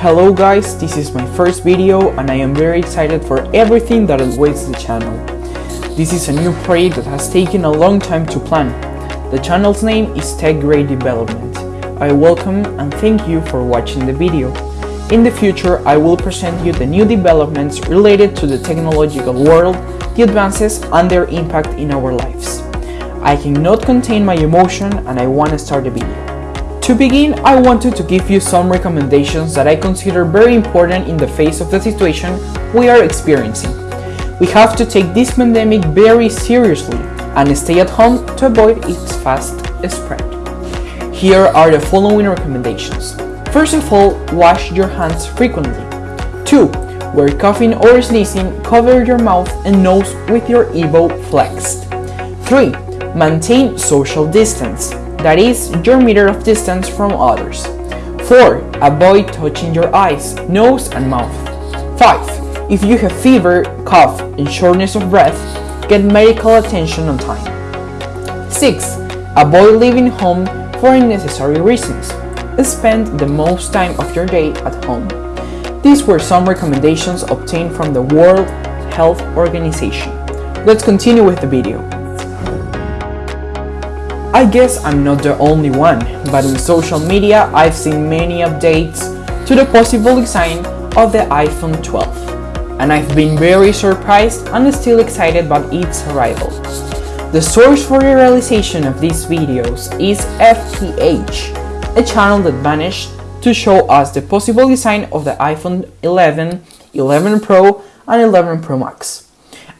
Hello guys, this is my first video and I am very excited for everything that awaits the channel. This is a new project that has taken a long time to plan. The channel's name is Tech Grade Development. I welcome and thank you for watching the video. In the future, I will present you the new developments related to the technological world, the advances and their impact in our lives. I cannot contain my emotion and I want to start the video. To begin, I wanted to give you some recommendations that I consider very important in the face of the situation we are experiencing. We have to take this pandemic very seriously and stay at home to avoid its fast spread. Here are the following recommendations. First of all, wash your hands frequently. 2. Where coughing or sneezing, cover your mouth and nose with your elbow flexed. 3. Maintain social distance that is your meter of distance from others. 4. Avoid touching your eyes, nose and mouth. 5. If you have fever, cough and shortness of breath, get medical attention on time. 6. Avoid leaving home for unnecessary reasons. Spend the most time of your day at home. These were some recommendations obtained from the World Health Organization. Let's continue with the video. I guess I'm not the only one, but in social media I've seen many updates to the possible design of the iPhone 12, and I've been very surprised and still excited about its arrival. The source for the realization of these videos is FTH, a channel that managed to show us the possible design of the iPhone 11, 11 Pro and 11 Pro Max.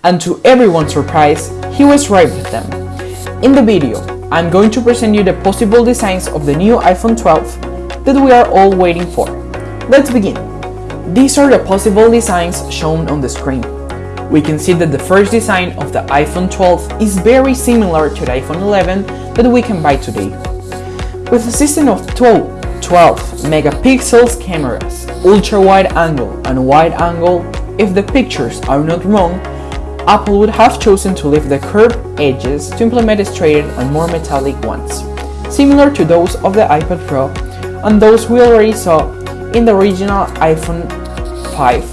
And to everyone's surprise, he was right with them. In the video, I'm going to present you the possible designs of the new iPhone 12 that we are all waiting for. Let's begin. These are the possible designs shown on the screen. We can see that the first design of the iPhone 12 is very similar to the iPhone 11 that we can buy today. With a system of 12, 12 megapixels cameras, ultra-wide angle and wide angle, if the pictures are not wrong, Apple would have chosen to leave the curved edges to implement straighter and more metallic ones, similar to those of the iPad Pro and those we already saw in the original iPhone 5,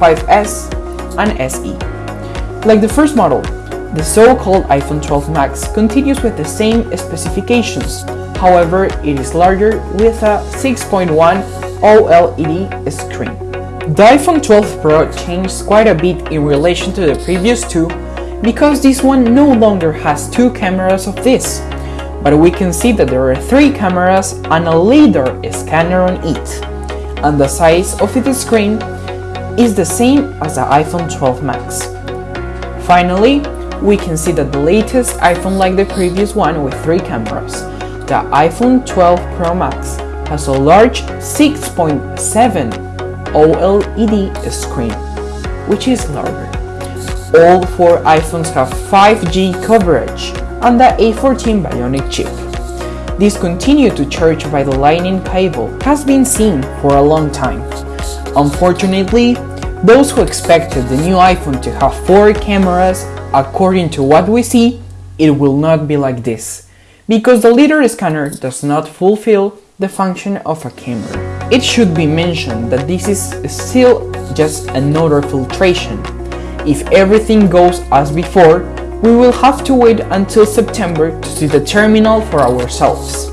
5S, and SE. Like the first model, the so-called iPhone 12 Max continues with the same specifications, however it is larger with a 6.1 OLED screen. The iPhone 12 Pro changed quite a bit in relation to the previous two because this one no longer has two cameras of this, but we can see that there are three cameras and a LiDAR scanner on it, and the size of its screen is the same as the iPhone 12 Max. Finally, we can see that the latest iPhone like the previous one with three cameras, the iPhone 12 Pro Max has a large 6.7 OLED screen, which is larger. All four iPhones have 5G coverage and the A14 Bionic chip. This continue to charge by the lightning cable has been seen for a long time. Unfortunately, those who expected the new iPhone to have four cameras, according to what we see, it will not be like this, because the LiDAR scanner does not fulfill the function of a camera. It should be mentioned that this is still just another filtration. If everything goes as before, we will have to wait until September to see the terminal for ourselves.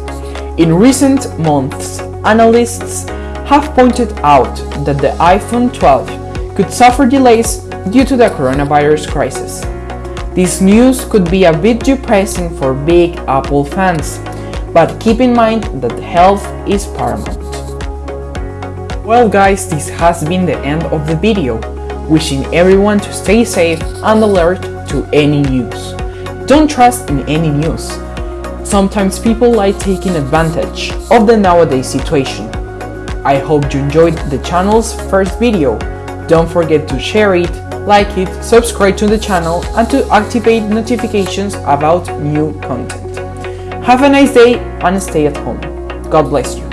In recent months, analysts have pointed out that the iPhone 12 could suffer delays due to the coronavirus crisis. This news could be a bit depressing for big Apple fans, but keep in mind that health is paramount. Well guys, this has been the end of the video, wishing everyone to stay safe and alert to any news. Don't trust in any news. Sometimes people like taking advantage of the nowadays situation. I hope you enjoyed the channel's first video. Don't forget to share it, like it, subscribe to the channel and to activate notifications about new content. Have a nice day and stay at home. God bless you.